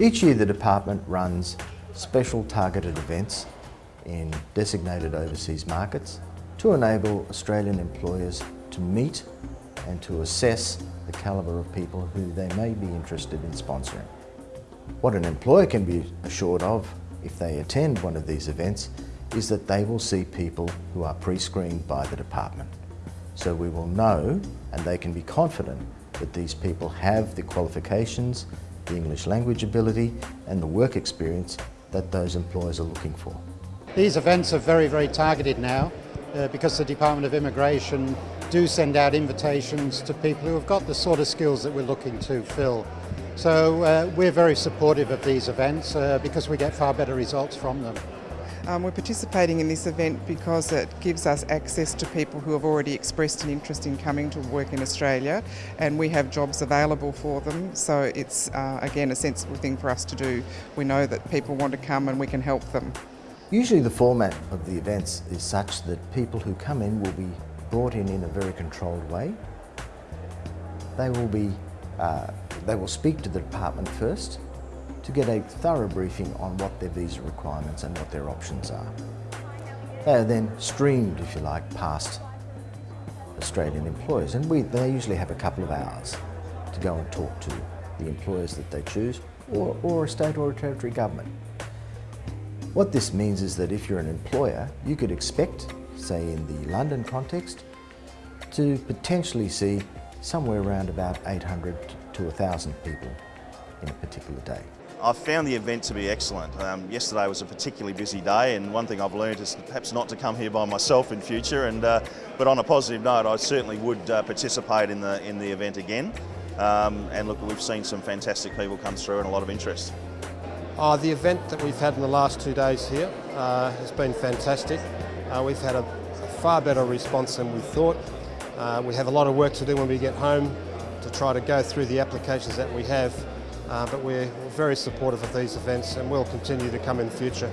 Each year the department runs special targeted events in designated overseas markets to enable Australian employers to meet and to assess the calibre of people who they may be interested in sponsoring. What an employer can be assured of if they attend one of these events is that they will see people who are pre-screened by the department. So we will know and they can be confident that these people have the qualifications, the English language ability and the work experience that those employers are looking for. These events are very, very targeted now uh, because the Department of Immigration do send out invitations to people who have got the sort of skills that we're looking to fill. So uh, we're very supportive of these events uh, because we get far better results from them. Um, we're participating in this event because it gives us access to people who have already expressed an interest in coming to work in Australia and we have jobs available for them so it's uh, again a sensible thing for us to do. We know that people want to come and we can help them. Usually the format of the events is such that people who come in will be brought in in a very controlled way. They will be, uh, they will speak to the department first to get a thorough briefing on what their visa requirements and what their options are. They are then streamed, if you like, past Australian employers and we, they usually have a couple of hours to go and talk to the employers that they choose or, or a state or a territory government. What this means is that if you're an employer, you could expect, say in the London context, to potentially see somewhere around about 800 to 1,000 people in a particular day. I've found the event to be excellent. Um, yesterday was a particularly busy day and one thing I've learned is perhaps not to come here by myself in future and uh, but on a positive note I certainly would uh, participate in the, in the event again um, and look we've seen some fantastic people come through and a lot of interest. Uh, the event that we've had in the last two days here uh, has been fantastic. Uh, we've had a, a, far better response than we thought. Uh, we have a lot of work to do when we get home to try to go through the applications that we have uh, but we're very supportive of these events and will continue to come in the future.